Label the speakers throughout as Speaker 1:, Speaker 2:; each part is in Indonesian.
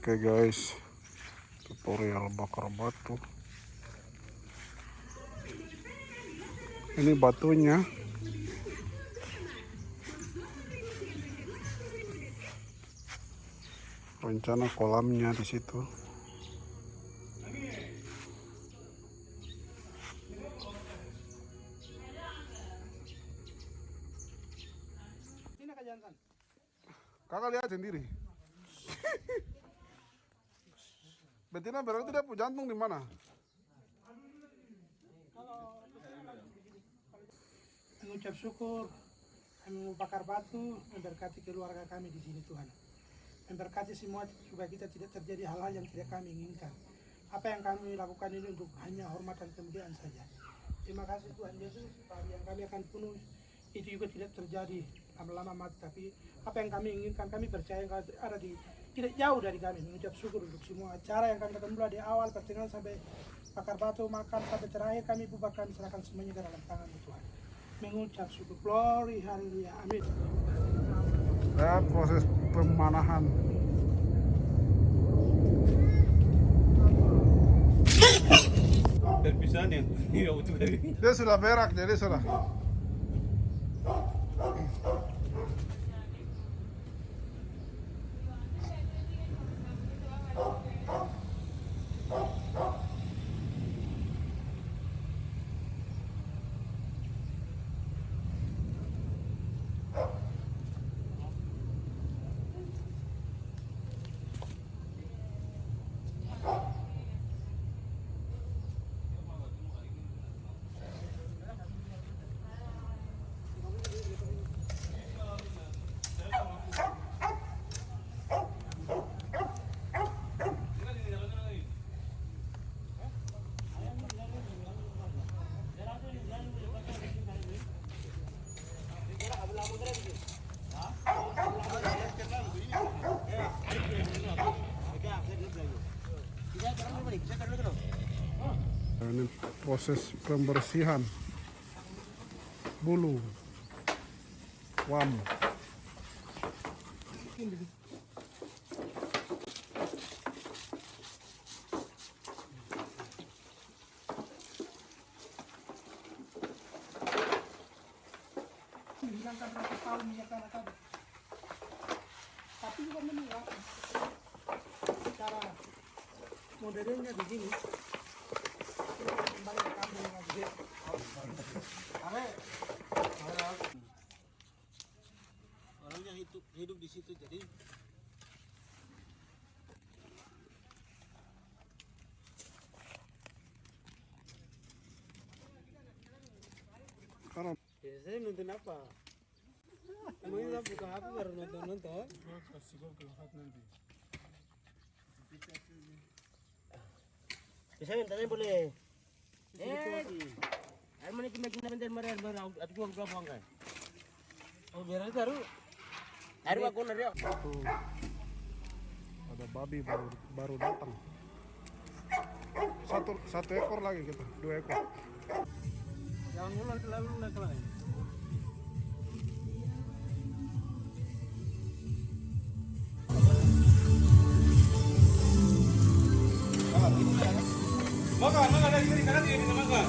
Speaker 1: Oke guys, tutorial bakar batu. Ini batunya. Rencana kolamnya di situ. Kakak lihat sendiri. Betina berarti dia punya jantung di mana?
Speaker 2: Mengucap syukur, kami membakar batu, memberkati keluarga kami di sini Tuhan. Memberkati semua supaya kita tidak terjadi hal-hal yang tidak kami inginkan. Apa yang kami lakukan ini untuk hanya hormat dan kemuliaan saja. Terima kasih Tuhan Yesus, Hari yang kami akan penuh itu juga tidak terjadi lama-lama mati. Tapi apa yang kami inginkan, kami percaya kalau ada di tidak jauh dari kami. Mengucap syukur untuk semua acara yang kami mulai di awal pertengahan sampai bakar batu, makan sampai terakhir kami bubarkan serahkan semuanya ke dalam tangan Tuhan. Mengucap syukur, glory, haleluya, amin.
Speaker 1: Lihat proses pemanahan.
Speaker 3: Perpisahan yang iya dari
Speaker 1: Dia sudah berak jadi sudah. Ini proses pembersihan bulu wam.
Speaker 2: Tapi juga menolak cara modernnya begini. Ke lagi.
Speaker 3: orangnya hidup hidup di situ jadi
Speaker 1: Karena
Speaker 3: biasanya nonton apa? Emangnya buka HP baru nonton nonton?
Speaker 4: Bisa boleh. Eh, ay mana kita kita minta mara
Speaker 1: ada babi baru baru datang. Satu satu ekor lagi kita, dua ekor.
Speaker 3: Jangan ngulang terlalu naik lagi. Makan, makan dari sini, kanan sini bisa makan.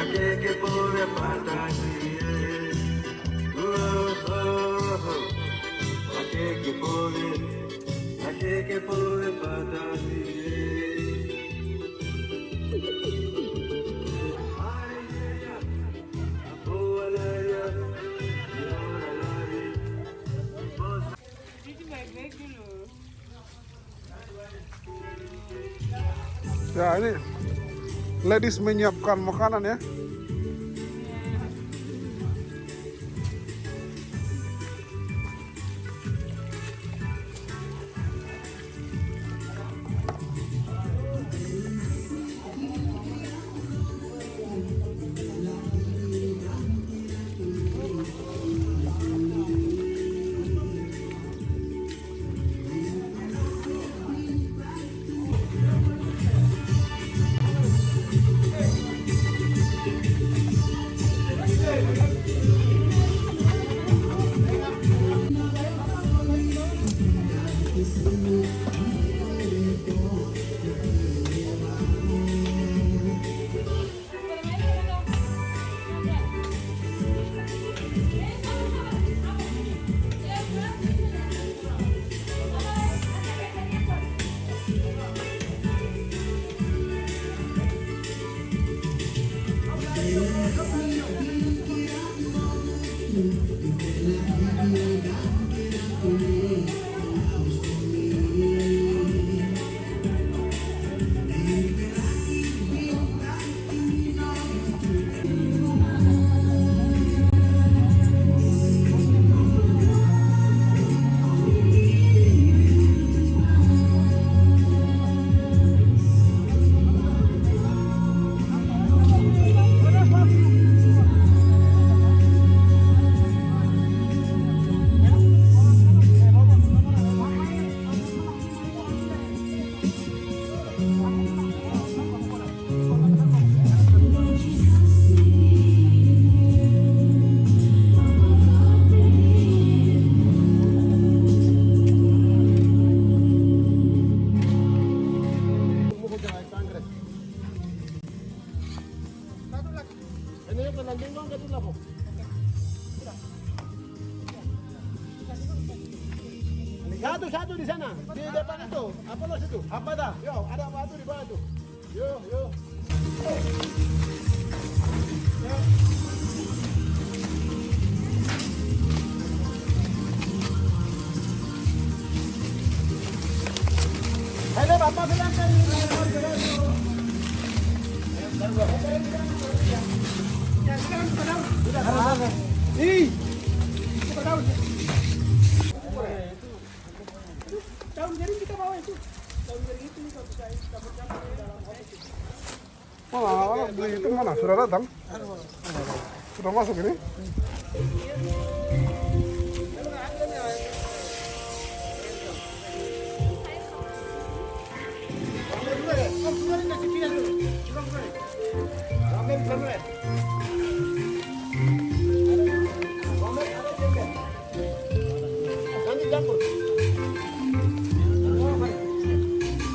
Speaker 3: Achei
Speaker 5: é que pude
Speaker 1: fantasia. Oh, oh, que povo, aqui
Speaker 4: é que fantasia. Ladies menyiapkan makanan ya.
Speaker 3: Satu satu di sana. Di depan itu. Apa lo situ? Apa dah? Yo ada batu di bawah tuh yo yo. Hele bapak bilang kan
Speaker 2: Ya,
Speaker 1: Sudah datang? Sudah masuk ini?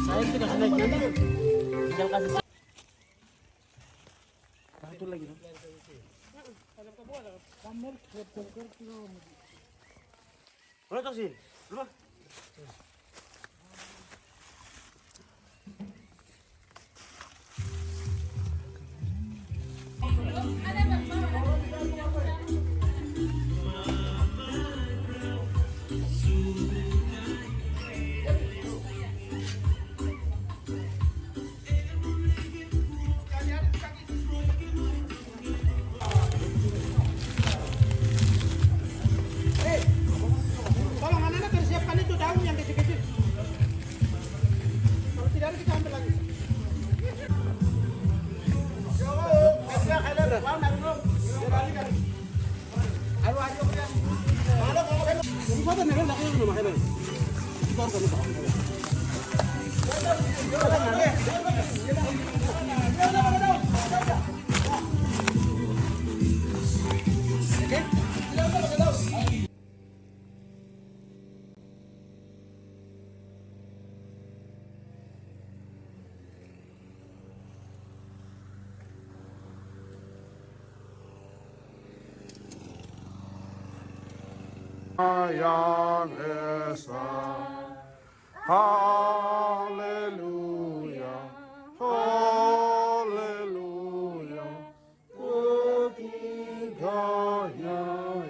Speaker 4: Saya tidak kasih. Satu lagi. no? Mana tak sih?
Speaker 2: Yang
Speaker 1: Esa. Haleluya Haleluya Ketiganya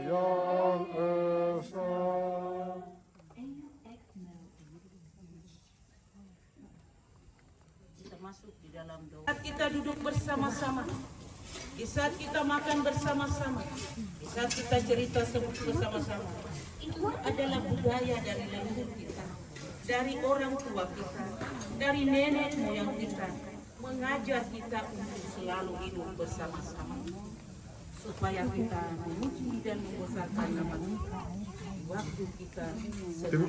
Speaker 1: Yang Esa.
Speaker 6: Kita masuk di dalam doa. Kita duduk bersama-sama, di saat kita makan bersama-sama, di saat kita cerita sebut bersama-sama, itu adalah budaya dari leluhur kita, dari orang tua kita, dari nenek moyang kita, mengajar kita untuk selalu hidup bersama-sama, supaya kita memuji dan membesarkan nama Tuhan. Waktu kita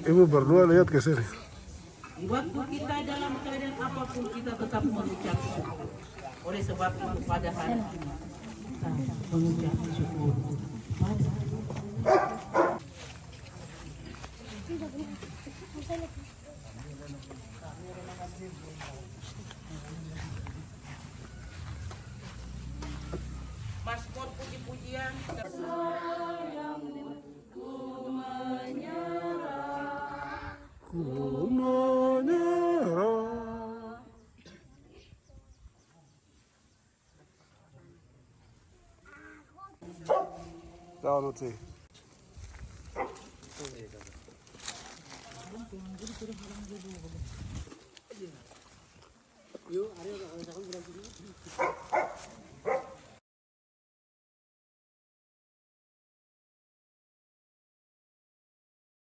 Speaker 1: Ibu berdua lihat ke sini
Speaker 6: waktu kita dalam keadaan apa pun kita tetap mengucap syukur. Oleh sebab itu pada hari ini kita mengucap syukur. Paspor
Speaker 1: 쌓아놓지. 요
Speaker 3: 아래가 작은 그라지